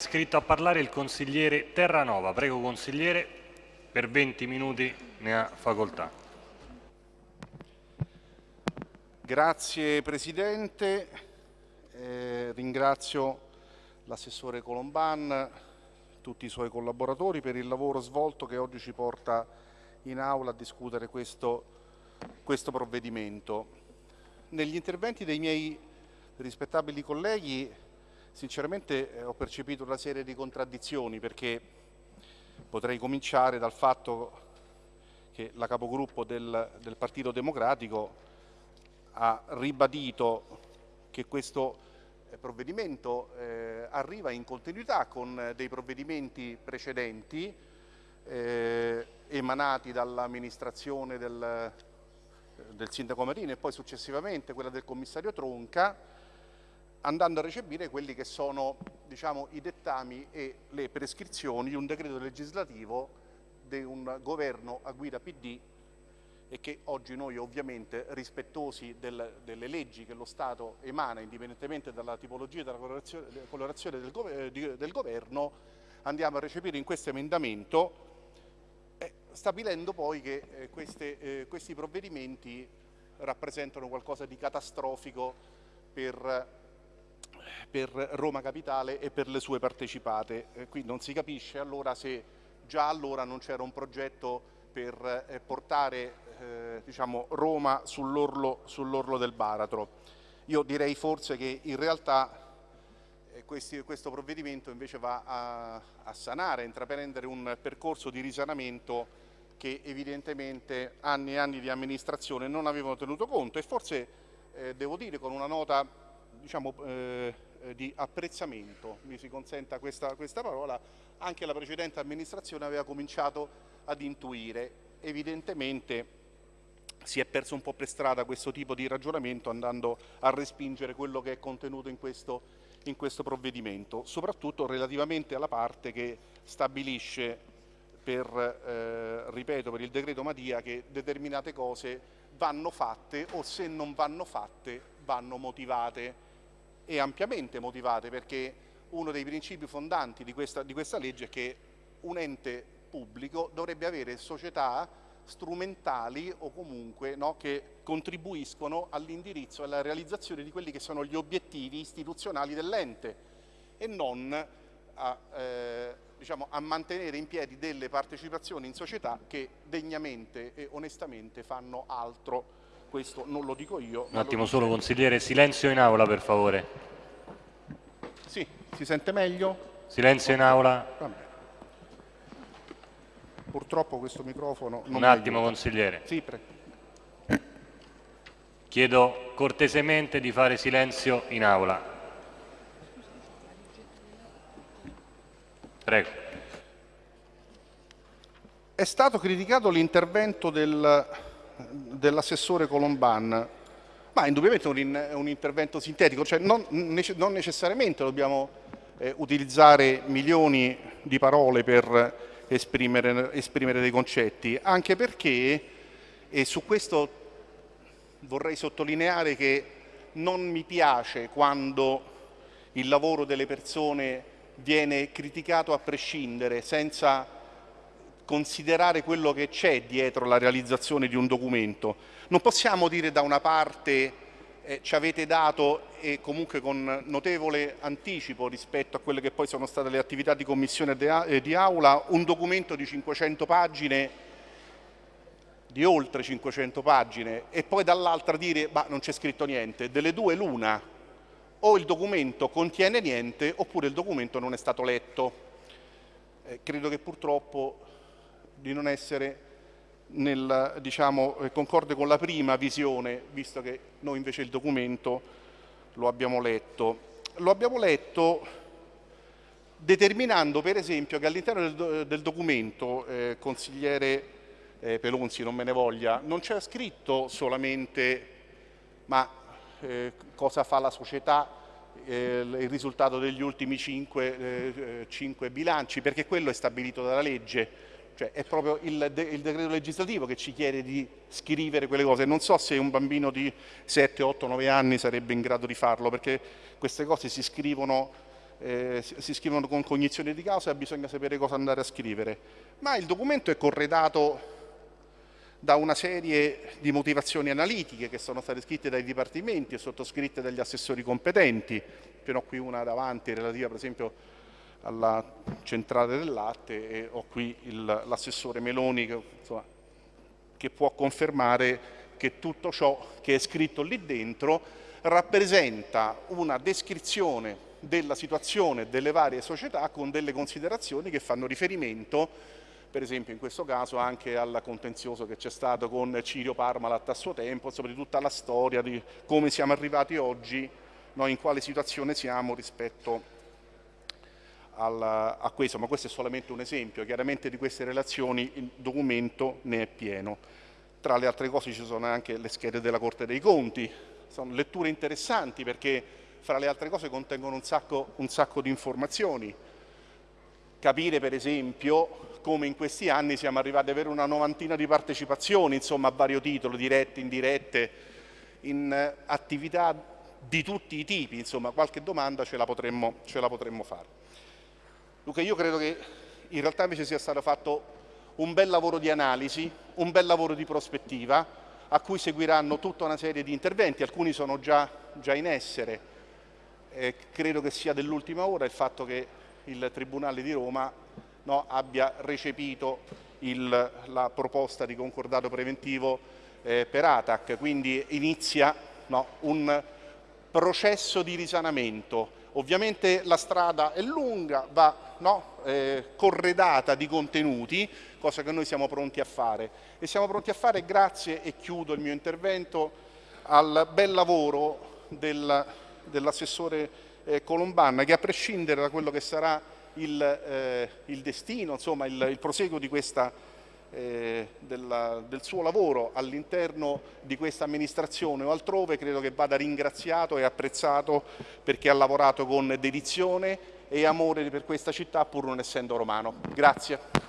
Scritto a parlare il consigliere Terranova. Prego consigliere, per 20 minuti ne ha facoltà. Grazie Presidente, eh, ringrazio l'assessore Colomban, tutti i suoi collaboratori per il lavoro svolto che oggi ci porta in aula a discutere questo, questo provvedimento. Negli interventi dei miei rispettabili colleghi Sinceramente eh, ho percepito una serie di contraddizioni perché potrei cominciare dal fatto che la capogruppo del, del Partito Democratico ha ribadito che questo eh, provvedimento eh, arriva in continuità con dei provvedimenti precedenti eh, emanati dall'amministrazione del, del sindaco Marini e poi successivamente quella del commissario Tronca andando a recepire quelli che sono diciamo, i dettami e le prescrizioni di un decreto legislativo di un governo a guida PD e che oggi noi ovviamente rispettosi del, delle leggi che lo Stato emana indipendentemente dalla tipologia e dalla colorazione, colorazione del, eh, del, governo andiamo a recepire in questo emendamento eh, stabilendo poi che eh, queste, eh, questi provvedimenti rappresentano qualcosa di catastrofico per per Roma Capitale e per le sue partecipate. Eh, qui non si capisce allora se già allora non c'era un progetto per eh, portare eh, diciamo, Roma sull'orlo sull del baratro. Io direi forse che in realtà eh, questi, questo provvedimento invece va a, a sanare, a intraprendere un percorso di risanamento che evidentemente anni e anni di amministrazione non avevano tenuto conto e forse eh, devo dire con una nota diciamo, eh, eh, di apprezzamento, mi si consenta questa, questa parola, anche la precedente amministrazione aveva cominciato ad intuire. Evidentemente si è perso un po' per strada questo tipo di ragionamento andando a respingere quello che è contenuto in questo, in questo provvedimento, soprattutto relativamente alla parte che stabilisce per, eh, ripeto, per il decreto Madia che determinate cose vanno fatte o se non vanno fatte vanno motivate e ampiamente motivate perché uno dei principi fondanti di questa, di questa legge è che un ente pubblico dovrebbe avere società strumentali o comunque no, che contribuiscono all'indirizzo e alla realizzazione di quelli che sono gli obiettivi istituzionali dell'ente e non a, eh, diciamo, a, mantenere in piedi delle partecipazioni in società che degnamente e onestamente fanno altro questo non lo dico io. Un attimo solo consigliere, silenzio in aula per favore. Sì, si sente meglio? Silenzio in aula. Vabbè. Purtroppo questo microfono non Un attimo consigliere. Sì, prego. Chiedo cortesemente di fare silenzio in aula. Prego. È stato criticato l'intervento del dell'assessore Colomban, ma indubbiamente è un, un, intervento sintetico, cioè non, non necessariamente dobbiamo eh, utilizzare milioni di parole per esprimere, esprimere dei concetti, anche perché, e su questo vorrei sottolineare che non mi piace quando il lavoro delle persone viene criticato a prescindere, senza considerare quello che c'è dietro la realizzazione di un documento. Non possiamo dire da una parte eh, ci avete dato e comunque con notevole anticipo rispetto a quelle che poi sono state le attività di commissione e eh, di aula un documento di 500 pagine di oltre 500 pagine e poi dall'altra dire ma non c'è scritto niente, delle due l'una o il documento contiene niente oppure il documento non è stato letto. Eh, credo che purtroppo di non essere nel, diciamo, eh, concorde con la prima visione, visto che noi invece il documento lo abbiamo letto. Lo abbiamo letto determinando per esempio che all'interno del, del, documento, eh, consigliere eh, Pelonzi non me ne voglia, non c'è scritto solamente ma eh, cosa fa la società, eh, il risultato degli ultimi cinque, eh, cinque bilanci, perché quello è stabilito dalla legge, cioè è proprio il, de il, decreto legislativo che ci chiede di scrivere quelle cose. Non so se un bambino di 7, 8, 9 anni sarebbe in grado di farlo, perché queste cose si scrivono eh, si scrivono con cognizione di causa e bisogna sapere cosa andare a scrivere. Ma il documento è corredato da una serie di motivazioni analitiche che sono state scritte dai dipartimenti e sottoscritte dagli assessori competenti, ce n'ho qui una davanti relativa per esempio alla centrale del latte e ho qui l'assessore Meloni che, insomma, che può confermare che tutto ciò che è scritto lì dentro rappresenta una descrizione della situazione delle varie società con delle considerazioni che fanno riferimento per esempio in questo caso anche al contenzioso che c'è stato con Cirio Parmalat a suo tempo, insomma di tutta la storia di come siamo arrivati oggi, no, in quale situazione siamo rispetto al, a questo, ma questo è solamente un esempio, chiaramente di queste relazioni il documento ne è pieno. Tra le altre cose ci sono anche le schede della Corte dei Conti, sono letture interessanti perché fra le altre cose contengono un sacco, un sacco di informazioni. Capire per esempio come in questi anni siamo arrivati ad avere una novantina di partecipazioni, insomma a vario titolo, dirette, indirette, in eh, attività di tutti i tipi, insomma qualche domanda ce la potremmo, ce la potremmo fare. Luca, io credo che in realtà invece sia stato fatto un bel lavoro di analisi, un bel lavoro di prospettiva, a cui seguiranno tutta una serie di interventi, alcuni sono già, già in essere. Eh, credo che sia dell'ultima ora il fatto che il Tribunale di Roma no, abbia recepito il, la proposta di concordato preventivo eh, per ATAC, quindi inizia no, un processo di risanamento. Ovviamente la strada è lunga, va no, eh, corredata di contenuti, cosa che noi siamo pronti a fare. E siamo pronti a fare grazie, e chiudo il mio intervento, al bel lavoro del, dell'assessore eh, Colombanna che a prescindere da quello che sarà il, eh, il destino, insomma il, il proseguo di questa, eh, della, del suo lavoro all'interno di questa amministrazione o altrove credo che vada ringraziato e apprezzato perché ha lavorato con dedizione e amore per questa città pur non essendo romano. Grazie.